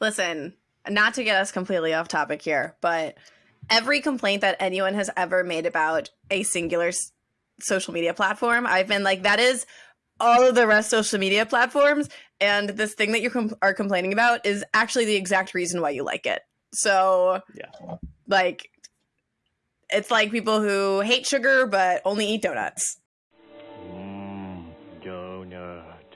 Listen, not to get us completely off topic here, but every complaint that anyone has ever made about a singular s- social media platform, I've been like, that is all of the rest social media platforms. And this thing that you com- are complaining about is actually the exact reason why you like it. So, yeah. like, it's like people who hate sugar but only eat donuts. Mm, donuts.